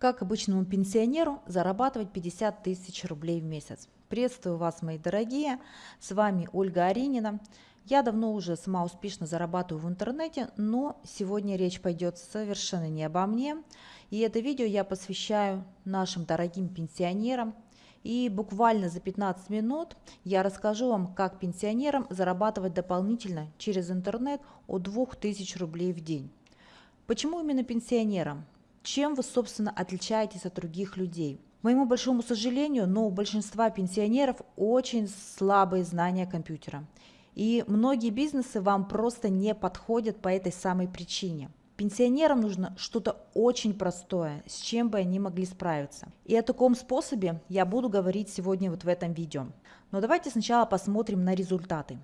Как обычному пенсионеру зарабатывать 50 тысяч рублей в месяц. Приветствую вас, мои дорогие, с вами Ольга Аринина. Я давно уже сама успешно зарабатываю в интернете, но сегодня речь пойдет совершенно не обо мне. И это видео я посвящаю нашим дорогим пенсионерам. И буквально за 15 минут я расскажу вам, как пенсионерам зарабатывать дополнительно через интернет от 2000 рублей в день. Почему именно пенсионерам? Чем вы, собственно, отличаетесь от других людей? К моему большому сожалению, но у большинства пенсионеров очень слабые знания компьютера. И многие бизнесы вам просто не подходят по этой самой причине. Пенсионерам нужно что-то очень простое, с чем бы они могли справиться. И о таком способе я буду говорить сегодня вот в этом видео. Но давайте сначала посмотрим на результаты.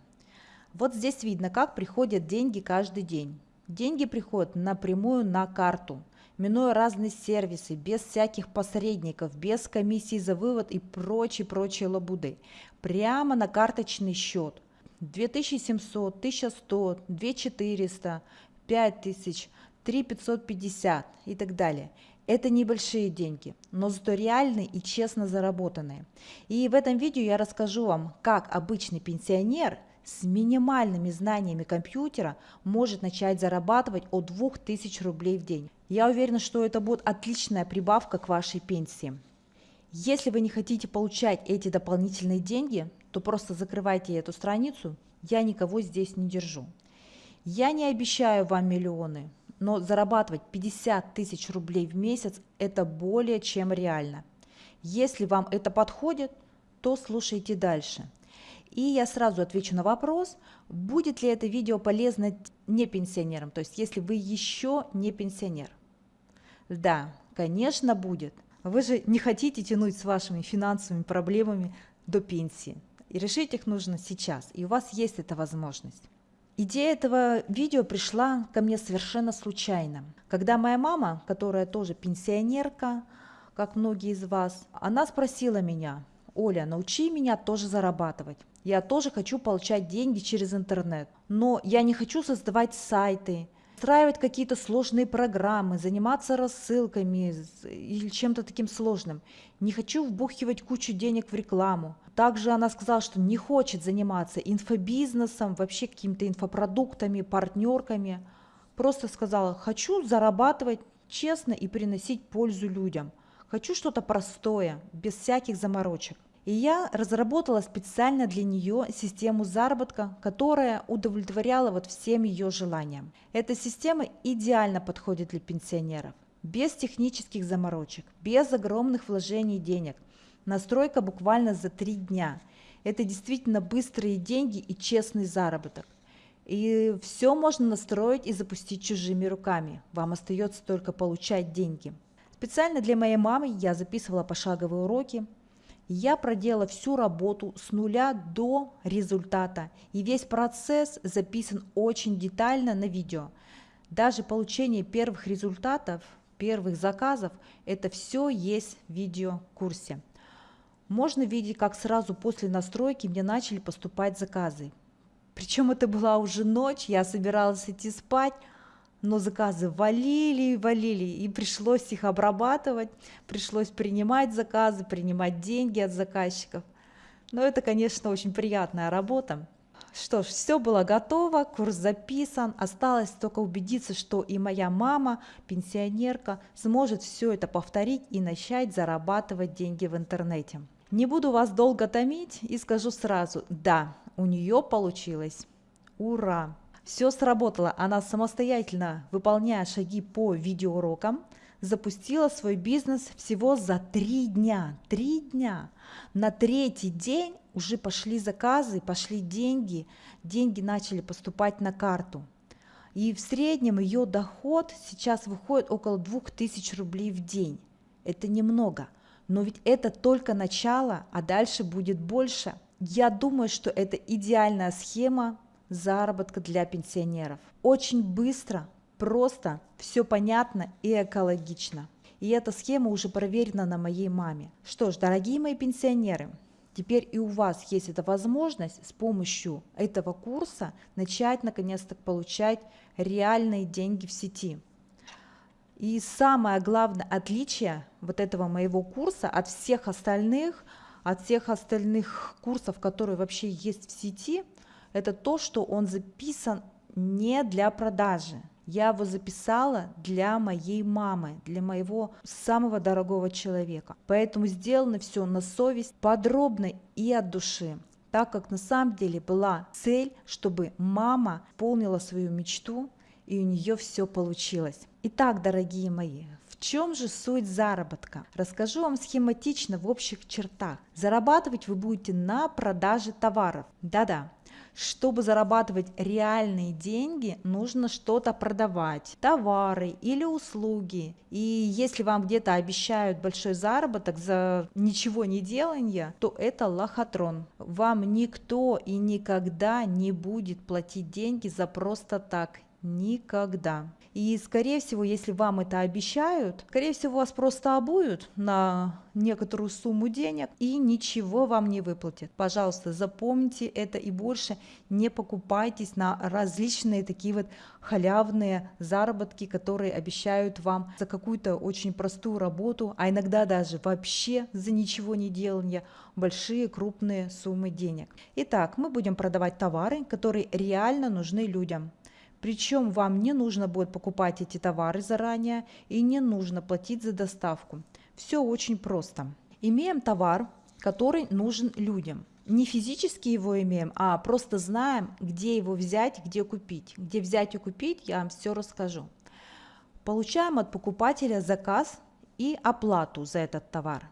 Вот здесь видно, как приходят деньги каждый день. Деньги приходят напрямую на карту – минуя разные сервисы, без всяких посредников, без комиссии за вывод и прочие-прочие лабуды, прямо на карточный счет. 2700, 1100, 2400, 5000, 3550 и так далее. Это небольшие деньги, но зато реальные и честно заработанные. И в этом видео я расскажу вам, как обычный пенсионер с минимальными знаниями компьютера может начать зарабатывать от 2000 рублей в день. Я уверена, что это будет отличная прибавка к вашей пенсии. Если вы не хотите получать эти дополнительные деньги, то просто закрывайте эту страницу, я никого здесь не держу. Я не обещаю вам миллионы, но зарабатывать 50 тысяч рублей в месяц – это более чем реально. Если вам это подходит, то слушайте дальше – и я сразу отвечу на вопрос, будет ли это видео полезно не пенсионерам, то есть если вы еще не пенсионер. Да, конечно будет. Вы же не хотите тянуть с вашими финансовыми проблемами до пенсии. И решить их нужно сейчас, и у вас есть эта возможность. Идея этого видео пришла ко мне совершенно случайно. Когда моя мама, которая тоже пенсионерка, как многие из вас, она спросила меня, Оля, научи меня тоже зарабатывать. Я тоже хочу получать деньги через интернет, но я не хочу создавать сайты, устраивать какие-то сложные программы, заниматься рассылками или чем-то таким сложным. Не хочу вбухивать кучу денег в рекламу. Также она сказала, что не хочет заниматься инфобизнесом, вообще какими-то инфопродуктами, партнерками. Просто сказала, хочу зарабатывать честно и приносить пользу людям. Хочу что-то простое, без всяких заморочек. И я разработала специально для нее систему заработка, которая удовлетворяла вот всем ее желаниям. Эта система идеально подходит для пенсионеров. Без технических заморочек, без огромных вложений денег. Настройка буквально за три дня. Это действительно быстрые деньги и честный заработок. И все можно настроить и запустить чужими руками. Вам остается только получать деньги. Специально для моей мамы я записывала пошаговые уроки, я проделала всю работу с нуля до результата, и весь процесс записан очень детально на видео. Даже получение первых результатов, первых заказов, это все есть в видеокурсе. Можно видеть, как сразу после настройки мне начали поступать заказы. Причем это была уже ночь, я собиралась идти спать, но заказы валили и валили, и пришлось их обрабатывать, пришлось принимать заказы, принимать деньги от заказчиков. Но это, конечно, очень приятная работа. Что ж, все было готово, курс записан, осталось только убедиться, что и моя мама, пенсионерка, сможет все это повторить и начать зарабатывать деньги в интернете. Не буду вас долго томить и скажу сразу, да, у нее получилось. Ура! Все сработало, она самостоятельно, выполняя шаги по видеоурокам, запустила свой бизнес всего за три дня. Три дня. На третий день уже пошли заказы, пошли деньги, деньги начали поступать на карту. И в среднем ее доход сейчас выходит около 2000 рублей в день. Это немного, но ведь это только начало, а дальше будет больше. Я думаю, что это идеальная схема заработка для пенсионеров. Очень быстро, просто, все понятно и экологично. И эта схема уже проверена на моей маме. Что ж, дорогие мои пенсионеры, теперь и у вас есть эта возможность с помощью этого курса начать наконец-то получать реальные деньги в сети. И самое главное отличие вот этого моего курса от всех остальных, от всех остальных курсов, которые вообще есть в сети, это то, что он записан не для продажи. Я его записала для моей мамы, для моего самого дорогого человека. Поэтому сделано все на совесть, подробно и от души так как на самом деле была цель, чтобы мама полнила свою мечту, и у нее все получилось. Итак, дорогие мои, в чем же суть заработка? Расскажу вам схематично в общих чертах. Зарабатывать вы будете на продаже товаров. Да-да, чтобы зарабатывать реальные деньги, нужно что-то продавать, товары или услуги. И если вам где-то обещают большой заработок за ничего не делание, то это лохотрон. Вам никто и никогда не будет платить деньги за просто так. Никогда. И, скорее всего, если вам это обещают, скорее всего, вас просто обуют на некоторую сумму денег и ничего вам не выплатят. Пожалуйста, запомните это и больше не покупайтесь на различные такие вот халявные заработки, которые обещают вам за какую-то очень простую работу, а иногда даже вообще за ничего не делания большие крупные суммы денег. Итак, мы будем продавать товары, которые реально нужны людям. Причем вам не нужно будет покупать эти товары заранее и не нужно платить за доставку. Все очень просто. Имеем товар, который нужен людям. Не физически его имеем, а просто знаем, где его взять, где купить. Где взять и купить, я вам все расскажу. Получаем от покупателя заказ и оплату за этот товар.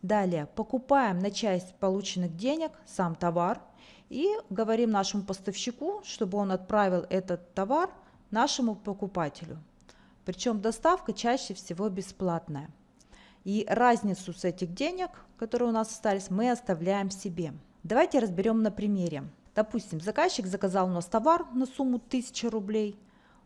Далее покупаем на часть полученных денег сам товар – и говорим нашему поставщику, чтобы он отправил этот товар нашему покупателю. Причем доставка чаще всего бесплатная. И разницу с этих денег, которые у нас остались, мы оставляем себе. Давайте разберем на примере. Допустим, заказчик заказал у нас товар на сумму 1000 рублей.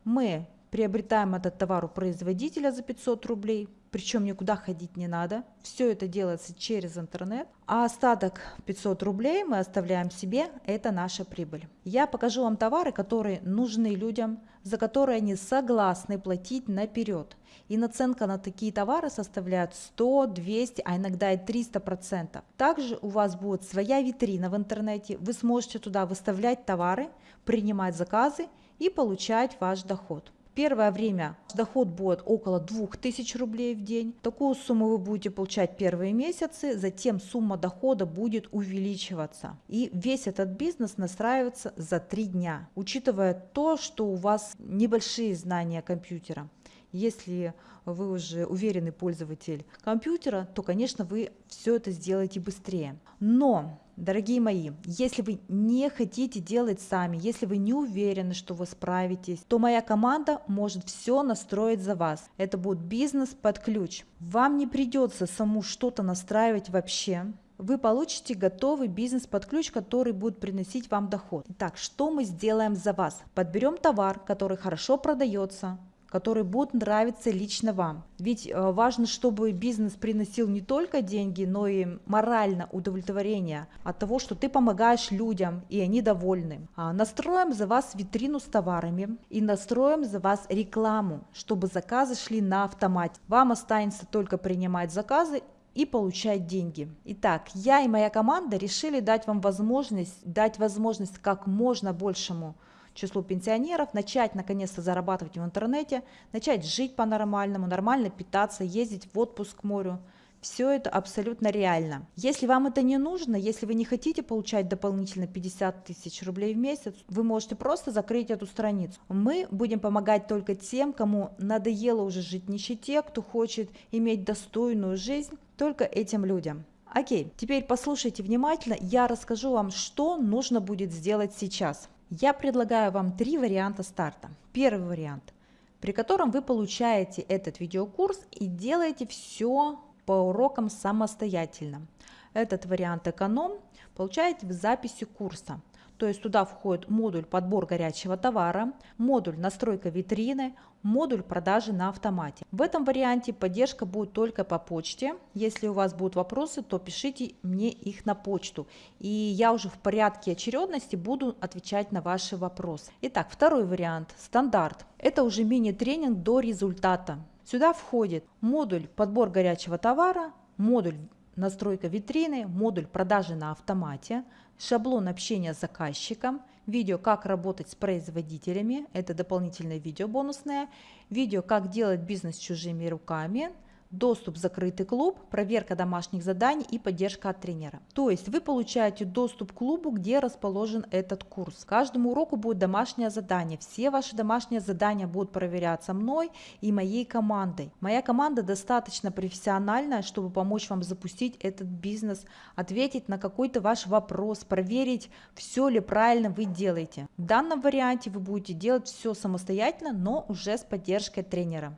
Мы приобретаем этот товар у производителя за 500 рублей, причем никуда ходить не надо. Все это делается через интернет. А остаток 500 рублей мы оставляем себе, это наша прибыль. Я покажу вам товары, которые нужны людям, за которые они согласны платить наперед. И наценка на такие товары составляет 100, 200, а иногда и 300 процентов. Также у вас будет своя витрина в интернете, вы сможете туда выставлять товары, принимать заказы и получать ваш доход. Первое время доход будет около 2000 рублей в день. Такую сумму вы будете получать первые месяцы, затем сумма дохода будет увеличиваться. И весь этот бизнес настраивается за три дня, учитывая то, что у вас небольшие знания компьютера. Если вы уже уверенный пользователь компьютера, то, конечно, вы все это сделаете быстрее. Но Дорогие мои, если вы не хотите делать сами, если вы не уверены, что вы справитесь, то моя команда может все настроить за вас. Это будет бизнес под ключ. Вам не придется саму что-то настраивать вообще. Вы получите готовый бизнес под ключ, который будет приносить вам доход. Итак, что мы сделаем за вас? Подберем товар, который хорошо продается, которые будут нравиться лично вам. Ведь э, важно, чтобы бизнес приносил не только деньги, но и морально удовлетворение от того, что ты помогаешь людям, и они довольны. А настроим за вас витрину с товарами и настроим за вас рекламу, чтобы заказы шли на автомате. Вам останется только принимать заказы и получать деньги. Итак, я и моя команда решили дать вам возможность, дать возможность как можно большему числу пенсионеров, начать наконец-то зарабатывать в интернете, начать жить по-нормальному, нормально питаться, ездить в отпуск к морю. Все это абсолютно реально. Если вам это не нужно, если вы не хотите получать дополнительно 50 тысяч рублей в месяц, вы можете просто закрыть эту страницу. Мы будем помогать только тем, кому надоело уже жить в нищете, кто хочет иметь достойную жизнь, только этим людям. Окей, теперь послушайте внимательно, я расскажу вам, что нужно будет сделать сейчас. Я предлагаю вам три варианта старта. Первый вариант, при котором вы получаете этот видеокурс и делаете все по урокам самостоятельно. Этот вариант эконом получаете в записи курса. То есть туда входит модуль подбор горячего товара, модуль настройка витрины, модуль продажи на автомате. В этом варианте поддержка будет только по почте. Если у вас будут вопросы, то пишите мне их на почту. И я уже в порядке очередности буду отвечать на ваши вопросы. Итак, второй вариант, стандарт. Это уже мини-тренинг до результата. Сюда входит модуль подбор горячего товара, модуль настройка витрины, модуль продажи на автомате, шаблон общения с заказчиком, видео «Как работать с производителями», это дополнительное видео бонусное, видео «Как делать бизнес чужими руками», доступ в закрытый клуб, проверка домашних заданий и поддержка от тренера. То есть вы получаете доступ к клубу, где расположен этот курс. Каждому уроку будет домашнее задание. Все ваши домашние задания будут проверяться мной и моей командой. Моя команда достаточно профессиональная, чтобы помочь вам запустить этот бизнес, ответить на какой-то ваш вопрос, проверить, все ли правильно вы делаете. В данном варианте вы будете делать все самостоятельно, но уже с поддержкой тренера.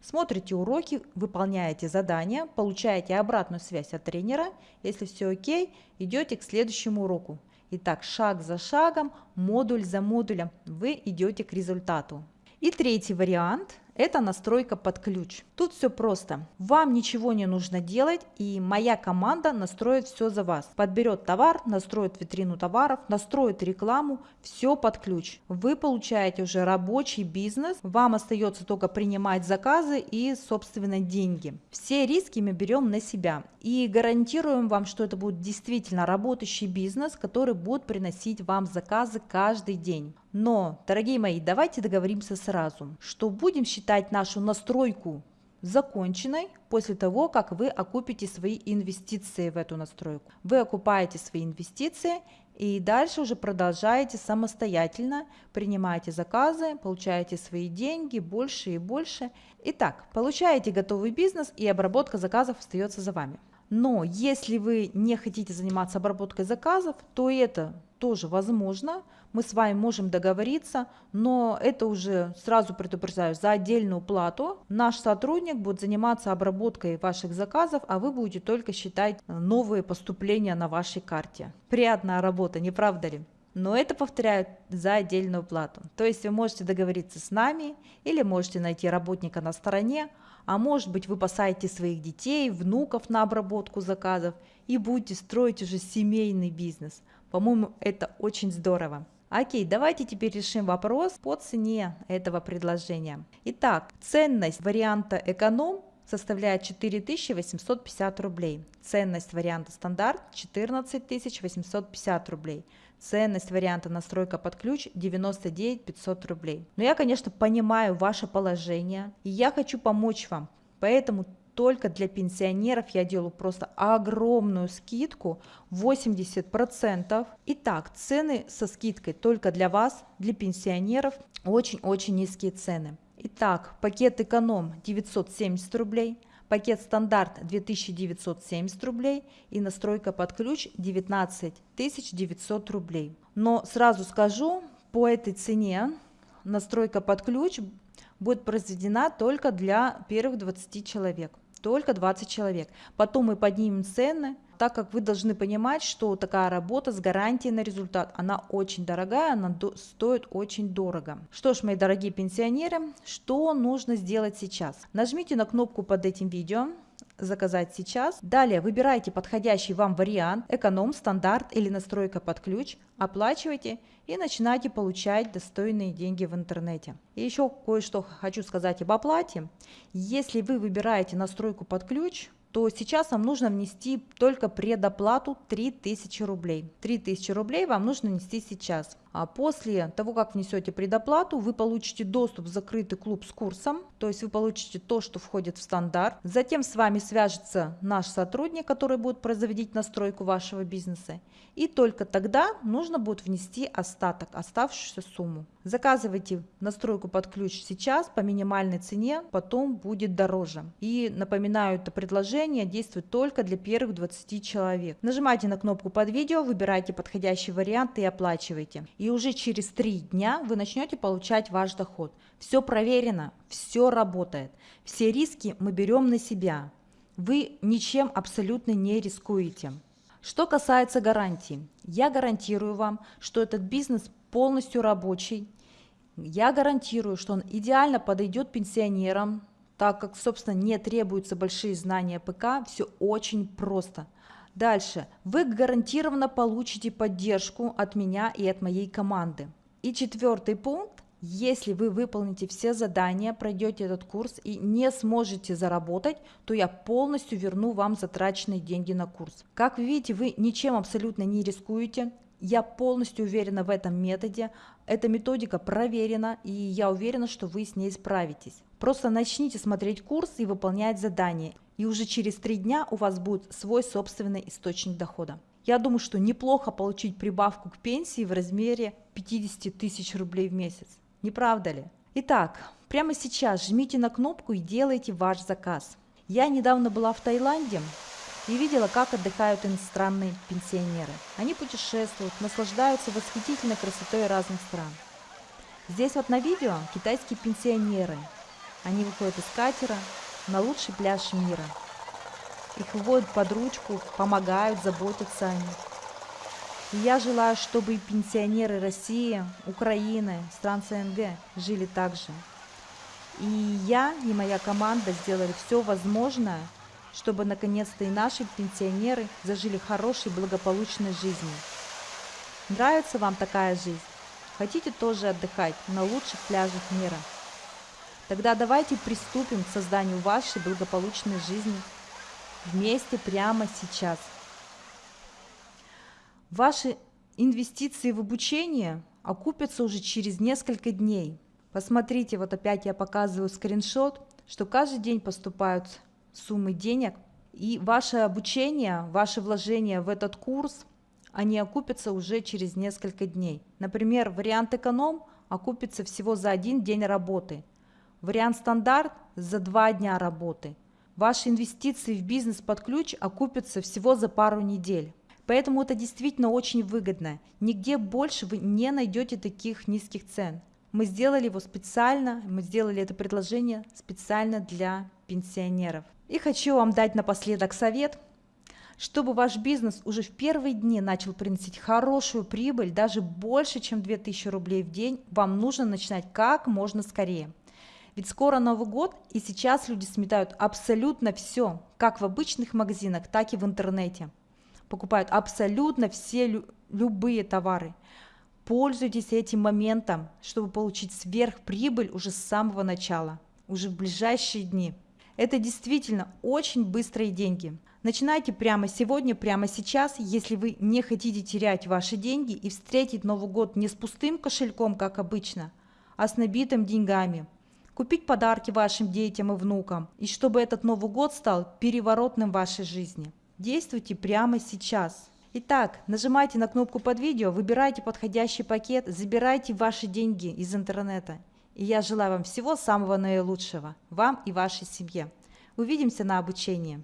Смотрите уроки, выполняете задания, получаете обратную связь от тренера. Если все окей, идете к следующему уроку. Итак, шаг за шагом, модуль за модулем вы идете к результату. И третий вариант – это настройка под ключ. Тут все просто. Вам ничего не нужно делать, и моя команда настроит все за вас. Подберет товар, настроит витрину товаров, настроит рекламу, все под ключ. Вы получаете уже рабочий бизнес, вам остается только принимать заказы и, собственно, деньги. Все риски мы берем на себя и гарантируем вам, что это будет действительно работающий бизнес, который будет приносить вам заказы каждый день. Но, дорогие мои, давайте договоримся сразу, что будем считать нашу настройку законченной после того, как вы окупите свои инвестиции в эту настройку. Вы окупаете свои инвестиции и дальше уже продолжаете самостоятельно, принимаете заказы, получаете свои деньги больше и больше. Итак, получаете готовый бизнес и обработка заказов остается за вами. Но если вы не хотите заниматься обработкой заказов, то это тоже возможно, мы с вами можем договориться, но это уже сразу предупреждаю, за отдельную плату наш сотрудник будет заниматься обработкой ваших заказов, а вы будете только считать новые поступления на вашей карте. Приятная работа, не правда ли? но это повторяю за отдельную плату. То есть вы можете договориться с нами или можете найти работника на стороне, а может быть вы посадите своих детей, внуков на обработку заказов и будете строить уже семейный бизнес. По-моему, это очень здорово. Окей, давайте теперь решим вопрос по цене этого предложения. Итак, ценность варианта эконом составляет 4850 рублей. Ценность варианта стандарт 14850 рублей. Ценность варианта настройка под ключ 99 500 рублей. Но я, конечно, понимаю ваше положение, и я хочу помочь вам. Поэтому только для пенсионеров я делаю просто огромную скидку 80%. Итак, цены со скидкой только для вас, для пенсионеров, очень-очень низкие цены. Итак, пакет эконом 970 рублей, пакет стандарт 2970 рублей и настройка под ключ 19 900 рублей. Но сразу скажу, по этой цене настройка под ключ будет произведена только для первых 20 человек только 20 человек. Потом мы поднимем цены, так как вы должны понимать, что такая работа с гарантией на результат, она очень дорогая, она стоит очень дорого. Что ж, мои дорогие пенсионеры, что нужно сделать сейчас? Нажмите на кнопку под этим видео, заказать сейчас. Далее выбирайте подходящий вам вариант, эконом, стандарт или настройка под ключ, оплачивайте и начинайте получать достойные деньги в интернете. И еще кое-что хочу сказать об оплате. Если вы выбираете настройку под ключ, то сейчас вам нужно внести только предоплату 3000 рублей. 3000 рублей вам нужно внести сейчас. А после того, как внесете предоплату, вы получите доступ в закрытый клуб с курсом, то есть вы получите то, что входит в стандарт. Затем с вами свяжется наш сотрудник, который будет производить настройку вашего бизнеса. И только тогда нужно будет внести остаток, оставшуюся сумму. Заказывайте настройку под ключ сейчас по минимальной цене, потом будет дороже. И напоминаю, это предложение действует только для первых 20 человек. Нажимайте на кнопку под видео, выбирайте подходящий вариант и оплачивайте и уже через три дня вы начнете получать ваш доход. Все проверено, все работает. Все риски мы берем на себя. Вы ничем абсолютно не рискуете. Что касается гарантии, я гарантирую вам, что этот бизнес полностью рабочий. Я гарантирую, что он идеально подойдет пенсионерам, так как, собственно, не требуются большие знания ПК, все очень просто – Дальше. Вы гарантированно получите поддержку от меня и от моей команды. И четвертый пункт. Если вы выполните все задания, пройдете этот курс и не сможете заработать, то я полностью верну вам затраченные деньги на курс. Как вы видите, вы ничем абсолютно не рискуете. Я полностью уверена в этом методе. Эта методика проверена, и я уверена, что вы с ней справитесь. Просто начните смотреть курс и выполнять задания, и уже через три дня у вас будет свой собственный источник дохода. Я думаю, что неплохо получить прибавку к пенсии в размере 50 тысяч рублей в месяц. Не правда ли? Итак, прямо сейчас жмите на кнопку и делайте ваш заказ. Я недавно была в Таиланде и видела, как отдыхают иностранные пенсионеры. Они путешествуют, наслаждаются восхитительной красотой разных стран. Здесь вот на видео китайские пенсионеры. Они выходят из катера на лучший пляж мира. Их выводят под ручку, помогают, заботятся о них. И я желаю, чтобы и пенсионеры России, Украины, стран СНГ жили так же. И я, и моя команда сделали все возможное, чтобы наконец-то и наши пенсионеры зажили хорошей, благополучной жизнью. Нравится вам такая жизнь? Хотите тоже отдыхать на лучших пляжах мира? Тогда давайте приступим к созданию вашей благополучной жизни вместе прямо сейчас – Ваши инвестиции в обучение окупятся уже через несколько дней. Посмотрите, вот опять я показываю скриншот, что каждый день поступают суммы денег, и ваше обучение, ваше вложение в этот курс, они окупятся уже через несколько дней. Например, вариант эконом окупится всего за один день работы, вариант стандарт за два дня работы. Ваши инвестиции в бизнес под ключ окупятся всего за пару недель. Поэтому это действительно очень выгодно. Нигде больше вы не найдете таких низких цен. Мы сделали его специально, мы сделали это предложение специально для пенсионеров. И хочу вам дать напоследок совет, чтобы ваш бизнес уже в первые дни начал приносить хорошую прибыль, даже больше, чем 2000 рублей в день, вам нужно начинать как можно скорее. Ведь скоро Новый год, и сейчас люди сметают абсолютно все, как в обычных магазинах, так и в интернете покупают абсолютно все лю любые товары. Пользуйтесь этим моментом, чтобы получить сверхприбыль уже с самого начала, уже в ближайшие дни. Это действительно очень быстрые деньги. Начинайте прямо сегодня, прямо сейчас, если вы не хотите терять ваши деньги и встретить Новый год не с пустым кошельком, как обычно, а с набитым деньгами. Купить подарки вашим детям и внукам, и чтобы этот Новый год стал переворотным в вашей жизни. Действуйте прямо сейчас. Итак, нажимайте на кнопку под видео, выбирайте подходящий пакет, забирайте ваши деньги из интернета. И я желаю вам всего самого наилучшего, вам и вашей семье. Увидимся на обучении.